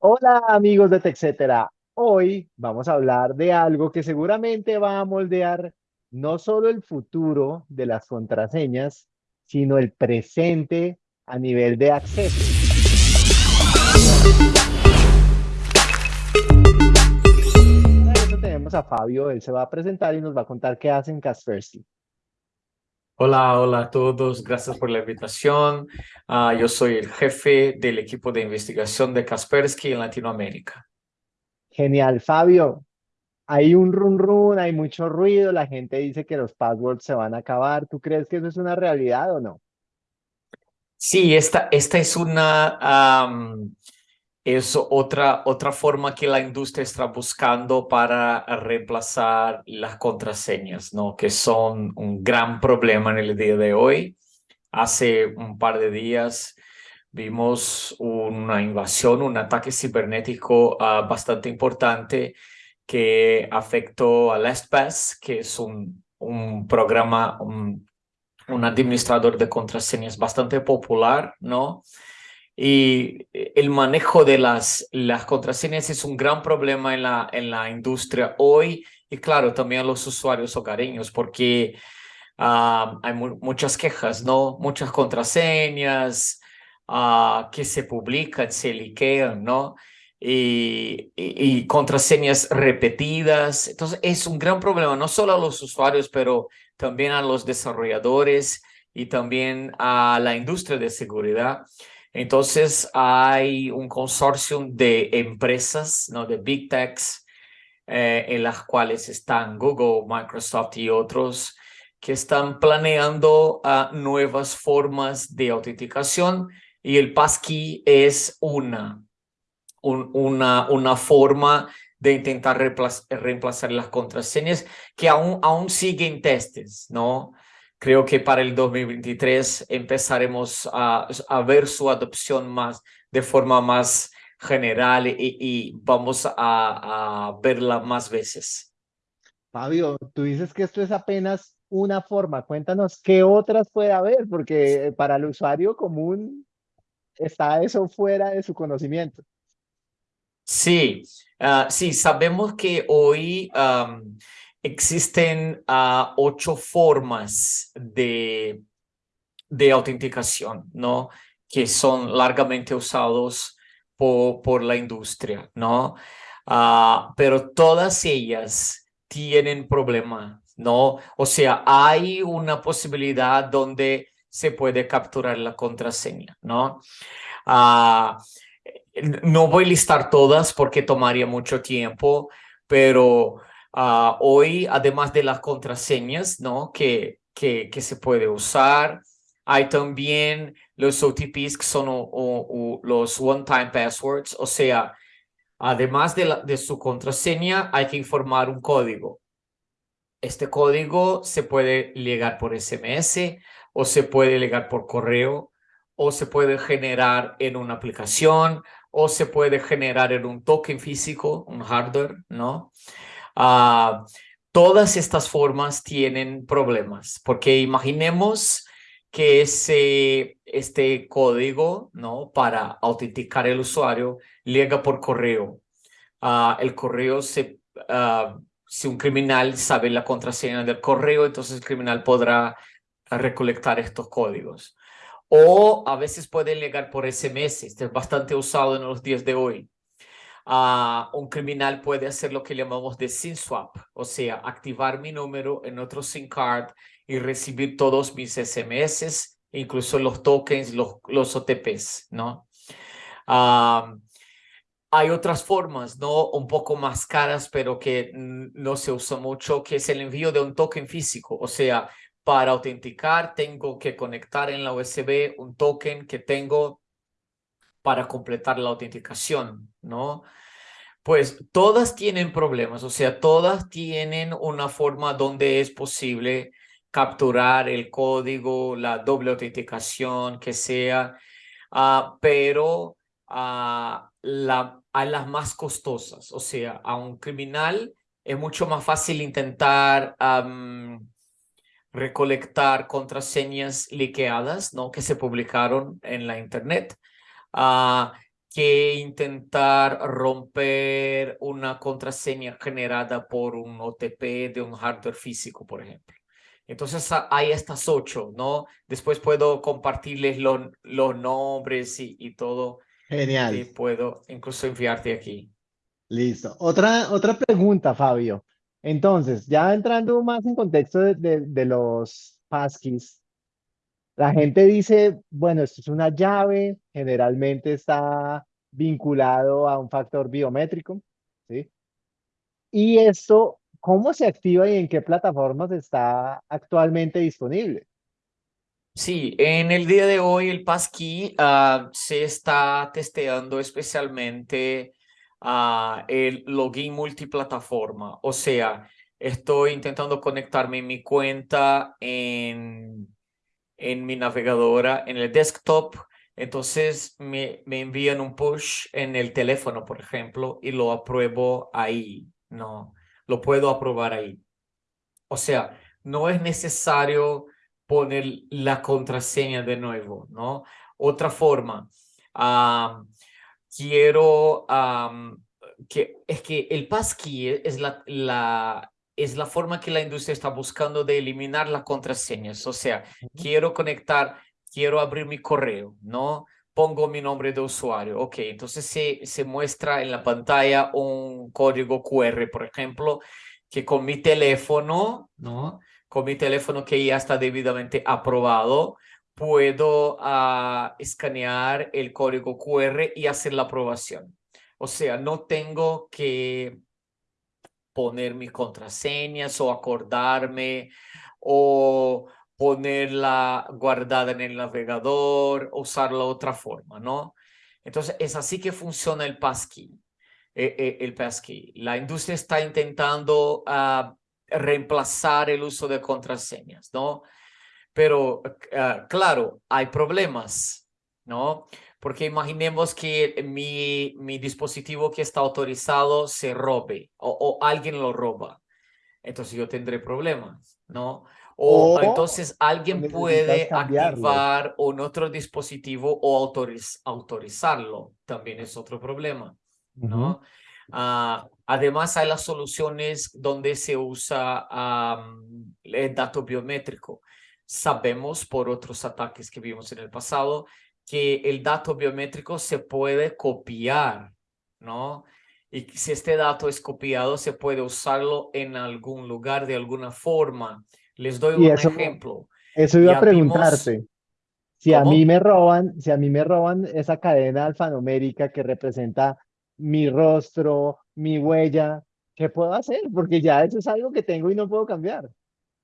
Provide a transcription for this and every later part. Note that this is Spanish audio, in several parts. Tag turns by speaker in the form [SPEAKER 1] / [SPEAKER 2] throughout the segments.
[SPEAKER 1] Hola amigos de TechCetera. Hoy vamos a hablar de algo que seguramente va a moldear no solo el futuro de las contraseñas, sino el presente a nivel de acceso. Para tenemos a Fabio, él se va a presentar y nos va a contar qué hacen Kaspersky.
[SPEAKER 2] Hola, hola a todos, gracias por la invitación. Ah, yo soy el jefe del equipo de investigación de Kaspersky en Latinoamérica.
[SPEAKER 1] Genial, Fabio. Hay un run run, hay mucho ruido, la gente dice que los passwords se van a acabar. ¿Tú crees que eso es una realidad o no?
[SPEAKER 2] Sí, esta, esta es una, es otra, otra forma que la industria está buscando para reemplazar las contraseñas, ¿no? que son un gran problema en el día de hoy. Hace un par de días vimos una invasión, un ataque cibernético ah, bastante importante que afectó a LastPass, que es un, un programa, un, un administrador de contraseñas bastante popular, ¿no? Y el manejo de las, las contraseñas es un gran problema en la, en la industria hoy y claro, también a los usuarios hogareños porque ah, hay muchas quejas, ¿no? Muchas contraseñas uh, que se publican, se liquean, ¿no? Y, y, y, contraseñas repetidas. Entonces es un gran problema, no solo a los usuarios, pero también a los desarrolladores y también a la industria de seguridad. Entonces hay un consorcio de empresas, ¿no? de Big Techs, eh, en las cuales están Google, Microsoft y otros que están planeando uh, nuevas formas de autenticación y el passkey es una, un, una, una forma de intentar reemplazar, reemplazar las contraseñas que aún, aún siguen testes, ¿no? Creo que para el 2023 empezaremos a, a ver su adopción más de forma más general y, y vamos a, a, verla más veces.
[SPEAKER 1] Fabio, tú dices que esto es apenas una forma. Cuéntanos qué otras puede haber, porque para el usuario común está eso fuera de su conocimiento.
[SPEAKER 2] Sí, uh, sí, sabemos que hoy um, existen uh, ocho formas de, de autenticación, ¿no? Que son largamente usados por, por la industria, ¿no? Uh, pero todas ellas tienen problemas, ¿no? O sea, hay una posibilidad donde se puede capturar la contraseña, ¿no? Uh, no voy a listar todas porque tomaría mucho tiempo, pero Uh, hoy, además de las contraseñas, ¿no? Que, que, que se puede usar, hay también los OTPs que son o, o, los one-time passwords, o sea, además de, la, de su contraseña, hay que informar un código. Este código se puede llegar por SMS o se puede llegar por correo o se puede generar en una aplicación o se puede generar en un token físico, un hardware, ¿no? Uh, todas estas formas tienen problemas, porque imaginemos que ese, este código ¿no? para autenticar el usuario llega por correo. Uh, el correo, se, uh, si un criminal sabe la contraseña del correo, entonces el criminal podrá recolectar estos códigos. O a veces pueden llegar por SMS, este es bastante usado en los días de hoy un criminal puede hacer lo que llamamos de SIM swap, o sea, activar mi número en otro SIM card y recibir todos mis SMS, incluso los tokens, los, los OTPs, ¿no? Uh, hay otras formas, ¿no? Un poco más caras, pero que no se usa mucho, que es el envío de un token físico. O sea, para autenticar tengo que conectar en la USB un token que tengo para completar la autenticación, ¿no? Pues todas tienen problemas, o sea, todas tienen una forma donde es posible capturar el código, la doble autenticación, que sea, uh, pero la, a las más costosas, o sea, a un criminal es mucho más fácil intentar recolectar contraseñas liqueadas, ¿no? Que se publicaron en la internet. Uh, que intentar romper una contraseña generada por un OTP de un hardware físico, por ejemplo. Entonces hay estas ocho, ¿no? Después puedo compartirles los, los nombres y, y todo.
[SPEAKER 1] Genial.
[SPEAKER 2] Y puedo incluso enviarte aquí.
[SPEAKER 1] Listo. Otra, otra pregunta, Fabio. Entonces, ya entrando más en contexto de, de, de los passkeys, la gente dice, bueno, esto es una llave, generalmente está vinculado a un factor biométrico, ¿sí? Y esto, ¿cómo se activa y en qué plataformas está actualmente disponible?
[SPEAKER 2] Sí, en el día de hoy el passkey uh, se está testeando especialmente uh, el login multiplataforma. O sea, estoy intentando conectarme en mi cuenta en, en mi navegadora, en el desktop. Entonces me, me envían un push en el teléfono, por ejemplo, y lo apruebo ahí. No, lo puedo aprobar ahí. O sea, no es necesario poner la contraseña de nuevo, ¿no? Otra forma, quiero, que es que el passkey es la, la, es la forma que la industria está buscando de eliminar las contraseñas. O sea, quiero conectar, quiero abrir mi correo, ¿no? Pongo mi nombre de usuario. Ok, entonces se, se muestra en la pantalla un código QR, por ejemplo, que con mi teléfono, ¿no? con mi teléfono que ya está debidamente aprobado, puedo uh, escanear el código QR y hacer la aprobación. O sea, no tengo que poner mis contraseñas o acordarme o ponerla guardada en el navegador, usarla de otra forma, ¿no? Entonces, es así que funciona el passkey. Eh, eh, el passkey. La industria está intentando uh, reemplazar el uso de contraseñas, ¿no? Pero, uh, claro, hay problemas, ¿no? Porque imaginemos que mi, mi dispositivo que está autorizado se robe o, o alguien lo roba. Entonces yo tendré problemas, ¿no? O, o entonces alguien puede activar un otro dispositivo o autoriz autorizarlo. También es otro problema, ¿no? Uh -huh. uh, Además, hay las soluciones donde se usa um, el dato biométrico. Sabemos por otros ataques que vimos en el pasado que el dato biométrico se puede copiar, ¿no? Y si este dato es copiado, se puede usarlo en algún lugar de alguna forma. Les doy un
[SPEAKER 1] eso,
[SPEAKER 2] ejemplo.
[SPEAKER 1] Eso iba ya a preguntarte. Vimos... Si ¿Cómo? a mí me roban, si a mí me roban esa cadena alfanumérica que representa mi rostro, mi huella, ¿qué puedo hacer? Porque ya eso es algo que tengo y no puedo cambiar.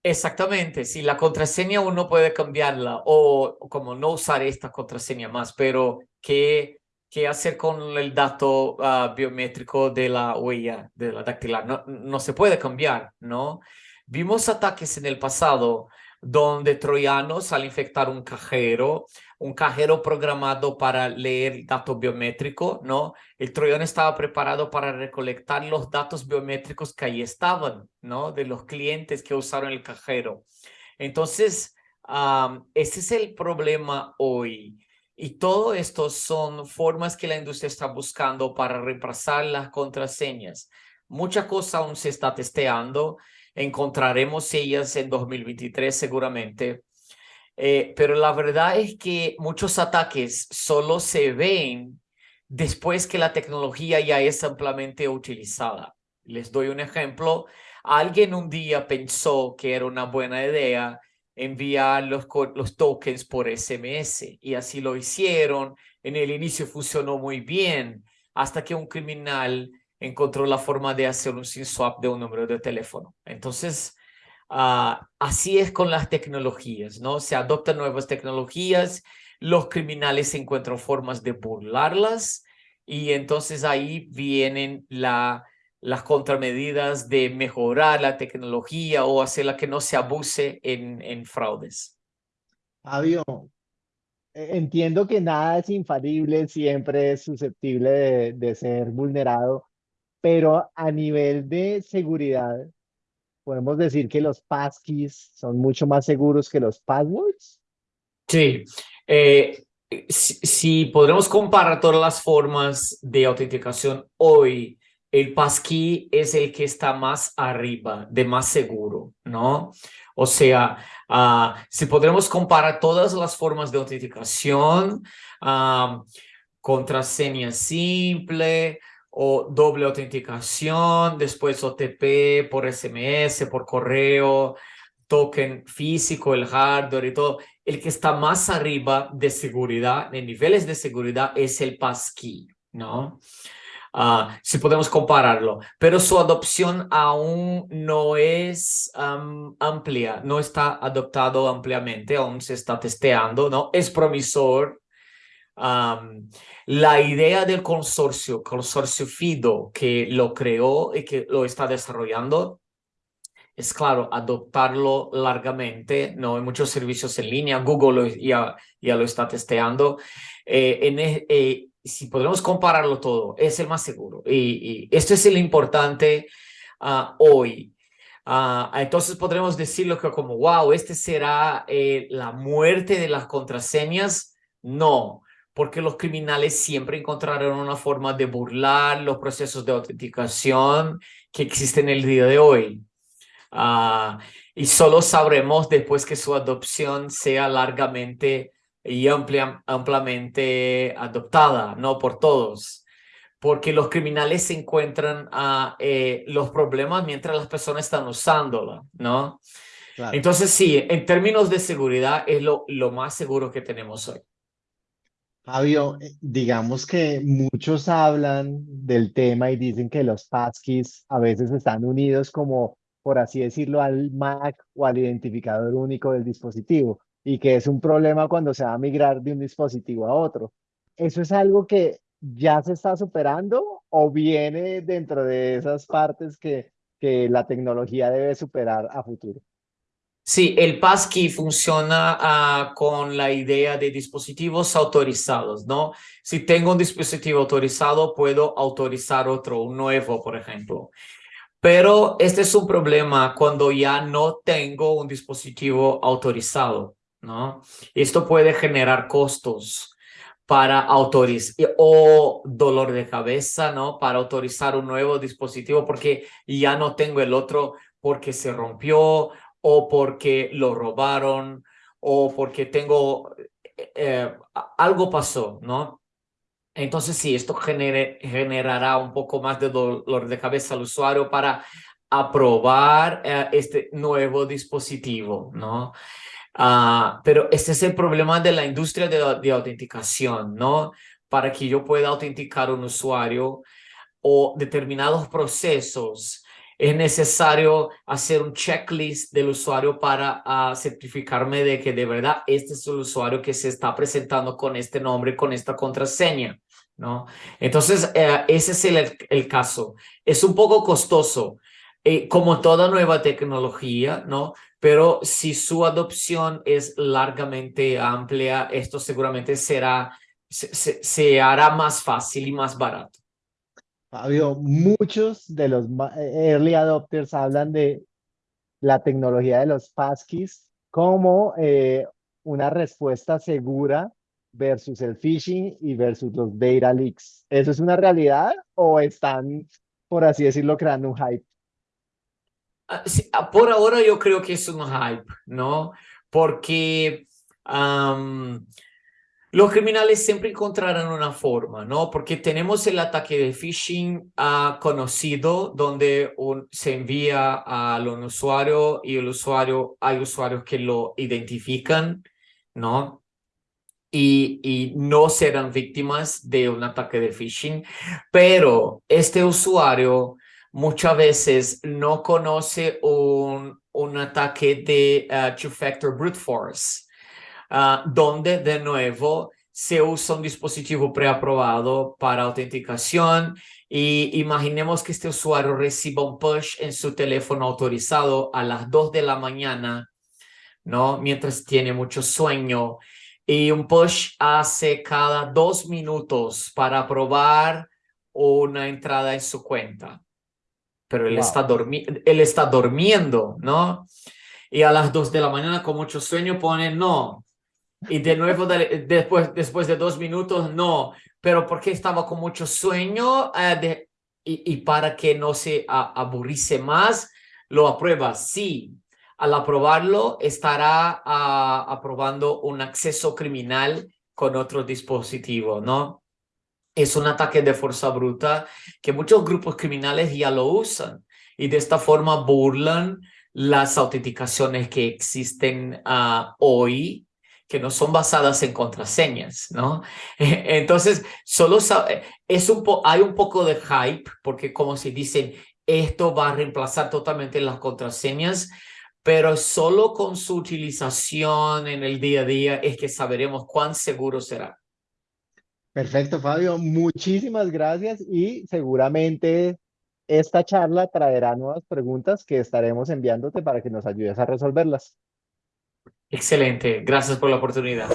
[SPEAKER 2] Exactamente, si la contraseña uno puede cambiarla o como no usar esta contraseña más, pero ¿qué, qué hacer con el dato uh, biométrico de la huella, de la dactilar? No, no se puede cambiar, ¿no? Vimos ataques en el pasado donde troyanos al infectar un cajero, un cajero programado para leer datos biométricos, ¿no? El troyano estaba preparado para recolectar los datos biométricos que ahí estaban, ¿no? De los clientes que usaron el cajero. Entonces, ese es el problema hoy. Y todo esto son formas que la industria está buscando para reemplazar las contraseñas. Mucha cosa aún se está testeando. Encontraremos ellas en 2023 seguramente. Eh, pero la verdad es que muchos ataques solo se ven después que la tecnología ya es ampliamente utilizada. Les doy un ejemplo. Alguien un día pensó que era una buena idea enviar los, los tokens por SMS y así lo hicieron. En el inicio funcionó muy bien hasta que un criminal encontró la forma de hacer un SIM swap de un número de teléfono. Entonces, Uh, así es con las tecnologías, ¿no? Se adoptan nuevas tecnologías, los criminales encuentran formas de burlarlas y entonces ahí vienen la, las contramedidas de mejorar la tecnología o hacerla que no se abuse en, en fraudes.
[SPEAKER 1] Fabio, e, entiendo que nada es infalible, siempre es susceptible de, de ser vulnerado, pero a nivel de seguridad, podemos decir que los passkeys son mucho más seguros que los passwords.
[SPEAKER 2] Sí, eh, si, podremos comparar todas las formas de autenticación hoy, el passkey es el que está más arriba, de más seguro, ¿no? O sea, uh, si podremos comparar todas las formas de autenticación, uh, contraseña simple o doble autenticación, después OTP por SMS, por correo, token físico, el hardware y todo, el que está más arriba de seguridad, de niveles de seguridad, es el passkey, ¿no? Uh, si podemos compararlo, pero su adopción aún no es amplia, no está adoptado ampliamente, aún se está testeando, ¿no? Es promisor. La idea del consorcio, consorcio FIDO, que lo creó y que lo está desarrollando, es claro, adoptarlo largamente, ¿no? Hay muchos servicios en línea, Google ya, ya lo está testeando. Eh, e, eh, si podemos compararlo todo, es el más seguro. Y, esto es el importante uh, hoy. Uh, entonces podremos decirlo que como, wow, este será eh, la muerte de las contraseñas. No, porque los criminales siempre encontrarán una forma de burlar los procesos de autenticación que existen en el día de hoy. Uh, y solo sabremos después que su adopción sea largamente y amplia, ampliamente adoptada, no por todos, porque los criminales se encuentran a eh, los problemas mientras las personas están usándola, ¿no? Entonces sí, en términos de seguridad es lo, lo más seguro que tenemos hoy.
[SPEAKER 1] Fabio, eh, digamos que muchos hablan del tema y dicen que los passkeys a veces están unidos como por así decirlo, al MAC o al identificador único del dispositivo y que es un problema cuando se va a migrar de un dispositivo a otro. ¿Eso es algo que ya se está superando o viene dentro de esas partes que, que la tecnología debe superar a futuro?
[SPEAKER 2] Sí, el passkey funciona uh, con la idea de dispositivos autorizados, ¿no? Si tengo un dispositivo autorizado, puedo autorizar otro, un nuevo, por ejemplo. Pero este es un problema cuando ya no tengo un dispositivo autorizado, ¿no? Esto puede generar costos para autorizar o dolor de cabeza, ¿no? Para autorizar un nuevo dispositivo porque ya no tengo el otro porque se rompió o porque lo robaron o porque tengo eh, eh, algo pasó, ¿no? Entonces sí, esto generará un poco más de dolor de cabeza al usuario para aprobar eh, este nuevo dispositivo, ¿no? Uh, pero este es el problema de la industria de, de, autenticación, ¿no? Para que yo pueda autenticar un usuario o determinados procesos, es necesario hacer un checklist del usuario para uh, certificarme de que de verdad este es el usuario que se está presentando con este nombre, con esta contraseña. ¿no? Entonces, eh, ese es el, el, caso. Es un poco costoso, eh, como toda nueva tecnología, ¿no? Pero si su adopción es largamente amplia, esto seguramente será, se, se, hará más fácil y más barato.
[SPEAKER 1] Fabio, muchos de los early adopters hablan de la tecnología de los passkeys como eh, una respuesta segura versus el phishing y versus los data leaks. ¿Eso es una realidad o están, por así decirlo, creando un hype?
[SPEAKER 2] Ah, ah, por ahora yo creo que es un hype, ¿no? Porque los criminales siempre encontrarán una forma, ¿no? Porque tenemos el ataque de phishing uh, conocido, donde un, se envía a un usuario y el usuario, hay usuarios que lo identifican, ¿no? y, no serán víctimas de un ataque de phishing, pero este usuario muchas veces no conoce un, un ataque de uh, two-factor brute force, uh, donde de nuevo se usa un dispositivo preaprobado para autenticación y imaginemos que este usuario reciba un push en su teléfono autorizado a las 2 de la mañana, ¿no? Mientras tiene mucho sueño y un push hace cada dos minutos para probar una entrada en su cuenta. Pero él, está, él está durmiendo, ¿no? Y a las dos de la mañana con mucho sueño pone no. Y de nuevo, después, después de dos minutos, no. Pero porque estaba con mucho sueño eh, de, y, y, para que no se aburrice más, lo aprueba. Sí, al aprobarlo estará uh, aprobando un acceso criminal con otro dispositivo, ¿no? Es un ataque de fuerza bruta que muchos grupos criminales ya lo usan y de esta forma burlan las autenticaciones que existen uh, hoy que no son basadas en contraseñas, ¿no? Entonces, solo es un hay un poco de hype, porque como se dicen, esto va a reemplazar totalmente las contraseñas, pero solo con su utilización en el día a día es que sabremos cuán seguro será.
[SPEAKER 1] Perfecto, Fabio. Muchísimas gracias y seguramente esta charla traerá nuevas preguntas que estaremos enviándote para que nos ayudes a resolverlas.
[SPEAKER 2] Excelente, gracias por la oportunidad.